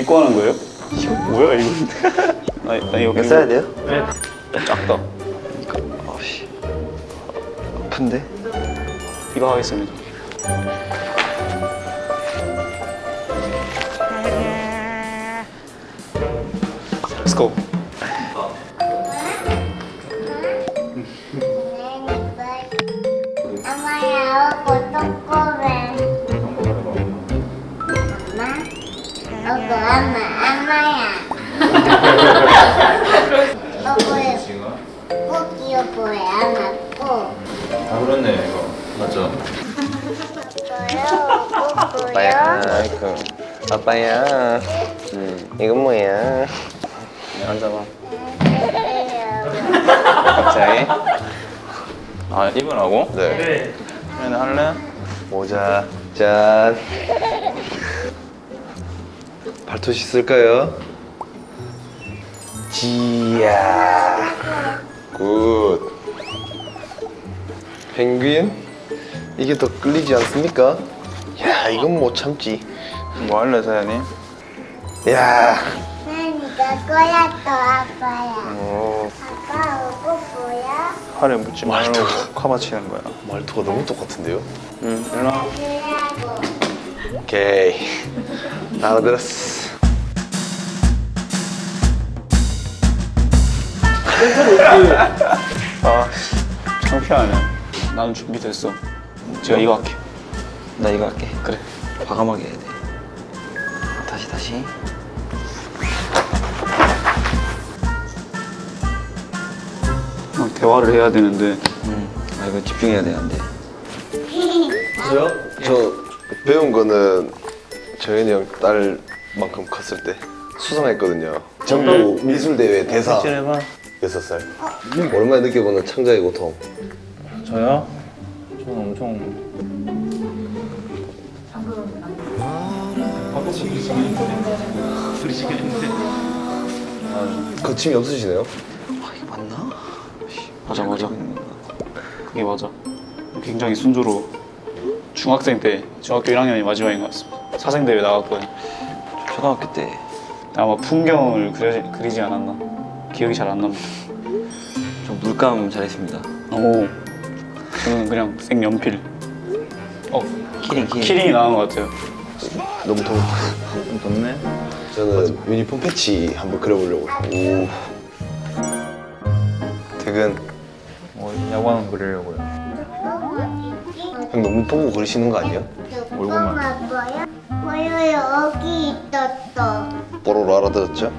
믿고 하는 거예요? 이거 뭐야 이거? 나, 나 이거 이거 써야 돼요? 네. 작다. 아씨 아픈데? 이거 하겠습니다. Let's go. Ama po. 다 그렇네 이거 맞죠? 아빠야 아이고 아빠야 음, 이건 뭐야 앉아봐. 갑자기? 아 입으라고? 네 그러면 할래? 모자 짠 발토시 쓸까요? 지야 굿 펭귄 이게 더 끌리지 않습니까? 야 이건 못 참지 뭐 할래 사연이? 야 거야 또 아빠야. 어, 아빠 오고 뭐야? 팔에 묻지 말도. 커버치는 거야. 말투가 너무 똑같은데요? 응, 일어나. 오케이 알아들었어 아, 창피하네. 나는 준비됐어. 제가 이거 할게. 나 이거 할게. 그래. 과감하게 해야 돼. 다시 다시. 어, 대화를 해야 되는데 음. 아 이거 집중해야 돼안 돼. 저요? 저 배운 거는 저현이 형 딸만큼 컸을 때 수상했거든요 전국 미술대회 대사 해봐. 6살 오랜만에 느껴보는 창작의 고통 저요? 저는 엄청 거침이 없으시네요? 아 이거 맞나? 맞아, 맞아. 그게 맞아. 굉장히 순조로워. 중학생 때, 중학교 1학년이 마지막인 것 같습니다. 사생대회 나갔거든. 초등학교 때 아마 풍경을 그려, 그리지 않았나. 기억이 잘 안 납니다. 좀 물감 잘했습니다. 오, 저는 그냥 색연필. 어, keyring keyring. keyring이 나은 것 같아요. 너무 더워 좀 덥네 저는 유니폼 패치 한번 그려보려고 오 퇴근 어, 야구하는 거 그리려고요 형 너무 보고 그리시는 거 아니에요? 얼굴만 보여? 보여 여기 있었어. 뽀로로 알아들었죠?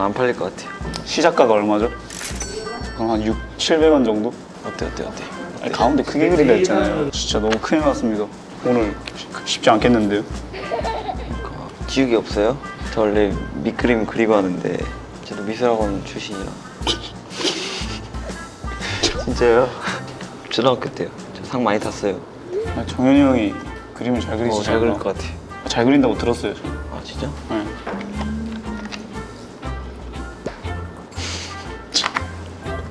안 팔릴 것 같아요. 시작가가 얼마죠? 그럼 한 6, 700원 정도? 어때 어때 어때? 아니, 가운데 크게 그린다 했잖아요. 진짜 너무 큰일 났습니다. 오늘 쉽지 않겠는데요? 기억이 없어요? 저 원래 밑그림 그리고 하는데 저도 미술학원 출신이라. 진짜요? 초등학교 때요. 저 상 많이 탔어요. 아, 정현이 형이 그림을 잘 그리시잖아요. 어, 잘 그릴 것 같아요. 잘 그린다고 들었어요. 저. 아 진짜? 네.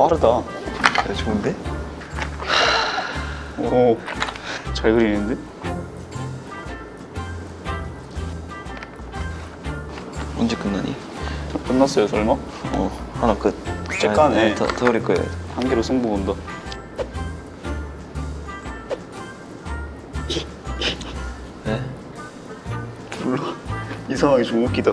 빠르다. 네, 좋은데? 오, 잘 그리는데? 언제 끝나니? 끝났어요, 설마? 어 하나 끝. 째까네. 아, 더, 더 그릴 거예요. 한 개로 승부 본다. 네? 몰라. 이 상황이 좀 웃기다.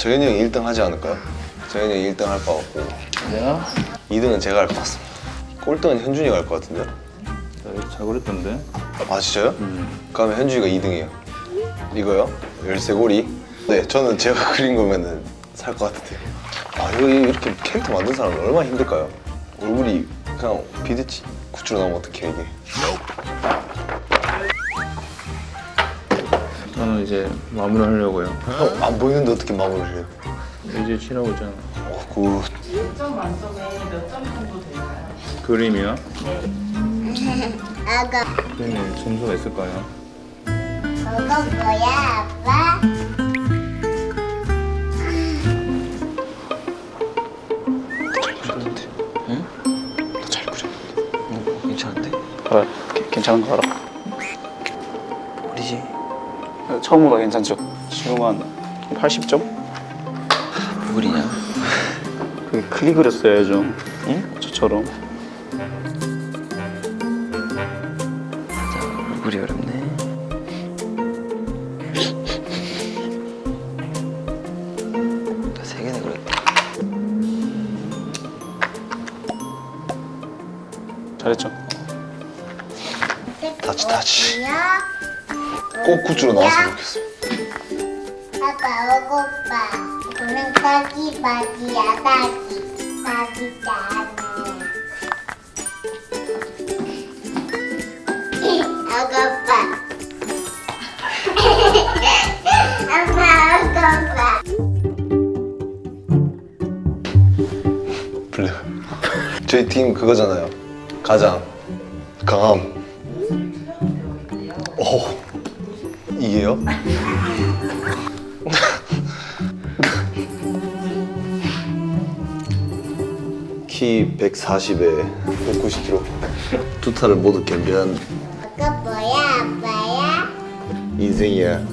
정현이 형이 1등 하지 않을까요? 정현이 형이 1등 할 것 같고 내가? 2등은 제가 할 것 같습니다 꼴등은 현준이가 할 것 같은데요? 잘 그렸던데 아 진짜요? 그러면 현준이가 2등이에요 이거요? 열쇠고리 네 저는 제가 그린 거면은 살 것 같은데요 아 이거 이렇게 캐릭터 만든 사람은 얼마나 힘들까요? 얼굴이 그냥 비드치 구추로 나오면 어떡해 이게 저는 이제 마무리 하려고요 형, 안 보이는데 어떻게 마무리를 해요? 이제 칠하고 있잖아 어, good 1점 만점에 몇 점 정도 될까요? 그림이요? 아가 그림에 점수가 있을까요? 저거 뭐야, 아빠? 잘 그려. 어, 괜찮은데? 알아. 괜찮은 거 알아. 처음보다 괜찮죠? 지금 한 80점? 누구리냐? 그 크게 그렸어야죠. 응? 저처럼. 맞아. 얼굴이 어렵네. 굿즈로 나왔으면 좋겠어요. 아빠, 오고빠. 오늘 딸기 바지야, 딸기. 바지잖아. 오고빠. 아빠, 오고빠. 블랙. 저희 팀 그거잖아요. 가장 강함. 오. 이게요? 키 140에 190kg. 두 탈을 모두 겸비한 그거 뭐야, 아빠야? 인생이야.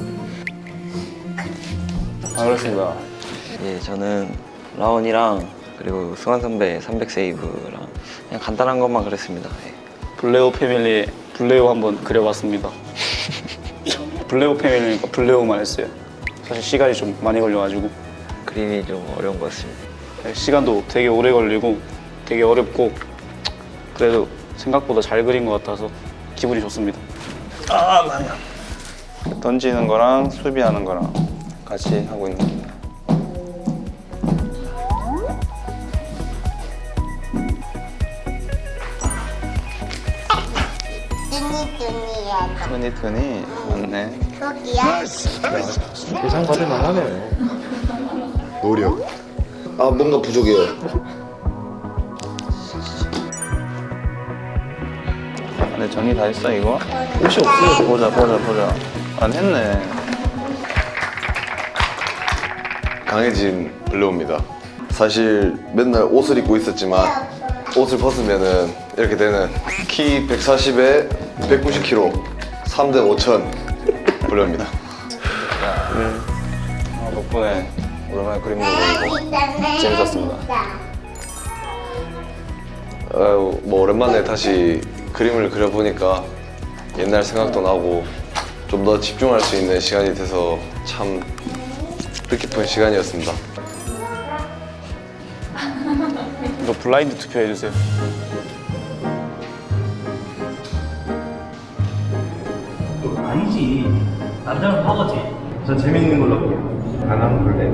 아, 그렇습니다. 예, 저는 라온이랑 그리고 승환 선배 300 세이브랑 그냥 간단한 것만 그렸습니다. 예. 블레오 패밀리 블레오 한번 그려봤습니다. 블레오 패밀리니까 블레오만 했어요. 사실 시간이 좀 많이 걸려가지고 그림이 좀 어려운 것 같습니다. 시간도 되게 오래 걸리고 되게 어렵고 그래도 생각보다 잘 그린 것 같아서 기분이 좋습니다. 아 나야. 던지는 거랑 수비하는 거랑 같이 하고 있는 뚜니야. 트니 트니 맞네. 거기야? 대상 받을 만하네요. 노력. 아 뭔가 부족해요. 근데 정리 다 했어 이거? 옷이 없어. 보자 보자 보자. 안 했네. 강해진 블레오입니다. 사실 맨날 옷을 입고 있었지만 옷을 벗으면은 이렇게 되는 키 140에 190kg 3대 5천 블레오입니다. 아, 덕분에 오랜만에 그림도 그리고 재밌었습니다. 아유, 뭐 오랜만에 다시 그림을 그려보니까 옛날 생각도 나고 좀 더 집중할 수 있는 시간이 돼서 참 뜻깊은 시간이었습니다. 이거 블라인드 투표 해주세요. 아니지. 남자는 파거지. 전 재밌는 걸로 할게요. 안 하면 볼래?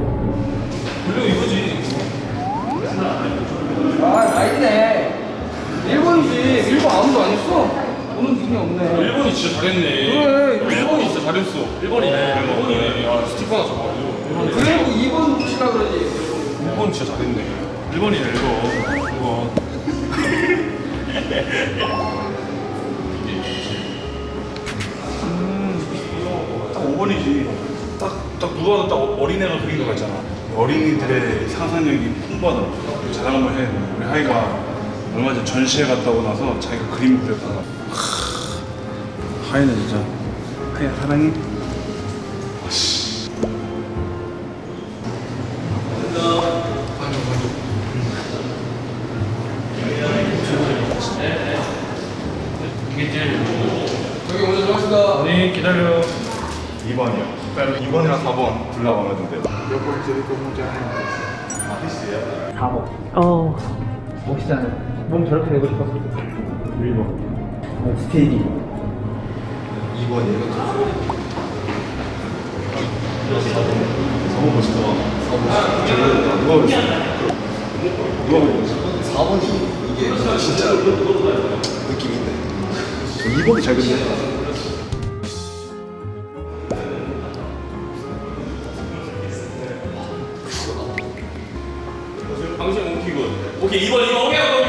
아, 아니네. 1번이지. 1번 아무도 안 했어. 오는 분이 없네. 일본이 진짜 잘했네. 그래. 일본이 진짜 잘했어. 일본이네. 일본이네. 야, 스티커 하나 줘가지고. 그래도 2번 치라 그러지. 일본 진짜 잘했네. 일본이네, 일본. 일본. 5번이지. 딱, 딱 누가 봐도 딱 어린애가 그린 거 같잖아. 어린이들의 상상력이 풍부하더라고. 자랑 한번 해. 우리 하이가 얼마 전 전시회 갔다 오고 나서 자기가 그림 그렸다가. 하, 하이는 진짜. 하이야, 사랑해. 저기 먼저 들어갑시다. 네, 기다려. 2번이요. 2번이랑 4번 골라 마음에 든대. 몇번 드리고 보자. 아, 필수야? 어. 멋있잖아요. 몸 저렇게 되고 싶었어. 1번. 어, 스테이디. 2번이에요? 4번 멋있다. 4번. 누가 그랬어? 누가 그랬어? 4번이 이게 진짜 있네. 2번이 잘 그렸네. 당신 오키군. 오케이 2번 2번 오케이 오케이